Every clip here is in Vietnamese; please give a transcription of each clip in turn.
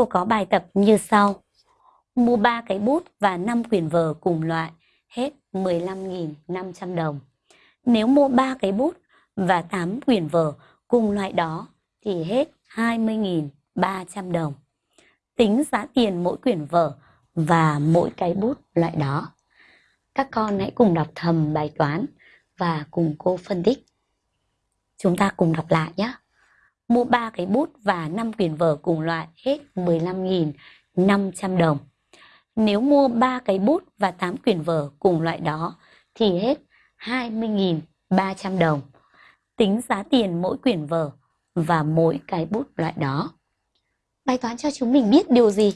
Cô có bài tập như sau. Mua 3 cái bút và 5 quyển vở cùng loại, hết 15.500 đồng. Nếu mua 3 cái bút và 8 quyển vở cùng loại đó thì hết 20.300 đồng. Tính giá tiền mỗi quyển vở và mỗi cái bút loại đó. Các con hãy cùng đọc thầm bài toán và cùng cô phân tích. Chúng ta cùng đọc lại nhé. Mua 3 cái bút và 5 quyển vở cùng loại hết 15.500 đồng. Nếu mua 3 cái bút và 8 quyển vở cùng loại đó thì hết 20.300 đồng. Tính giá tiền mỗi quyển vở và mỗi cái bút loại đó. Bài toán cho chúng mình biết điều gì?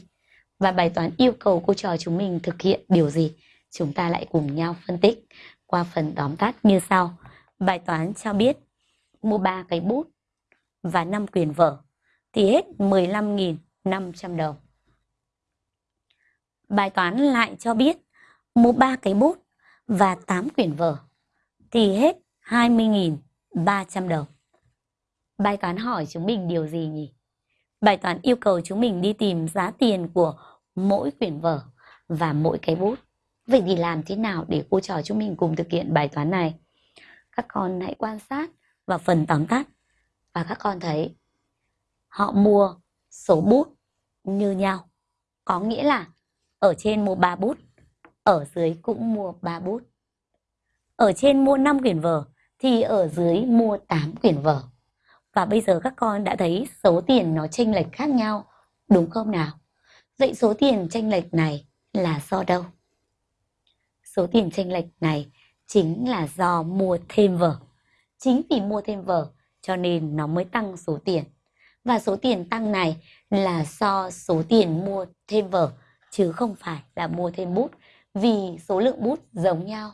Và bài toán yêu cầu cô trò chúng mình thực hiện điều gì? Chúng ta lại cùng nhau phân tích qua phần tóm tắt như sau. Bài toán cho biết, mua 3 cái bút và 5 quyền vở, thì hết 15.500 đồng. Bài toán lại cho biết mua 3 cái bút và 8 quyển vở, thì hết 20.300 đồng. Bài toán hỏi chúng mình điều gì nhỉ? Bài toán yêu cầu chúng mình đi tìm giá tiền của mỗi quyển vở và mỗi cái bút. Vậy thì làm thế nào để cô trò chúng mình cùng thực hiện bài toán này? Các con hãy quan sát vào phần tóm tắt và các con thấy họ mua số bút như nhau. Có nghĩa là ở trên mua 3 bút, ở dưới cũng mua 3 bút. Ở trên mua 5 quyển vở thì ở dưới mua 8 quyển vở. Và bây giờ các con đã thấy số tiền nó chênh lệch khác nhau, đúng không nào? Vậy số tiền chênh lệch này là do đâu? Số tiền chênh lệch này chính là do mua thêm vở. Chính vì mua thêm vở cho nên nó mới tăng số tiền. Và số tiền tăng này là so số tiền mua thêm vở, chứ không phải là mua thêm bút vì số lượng bút giống nhau.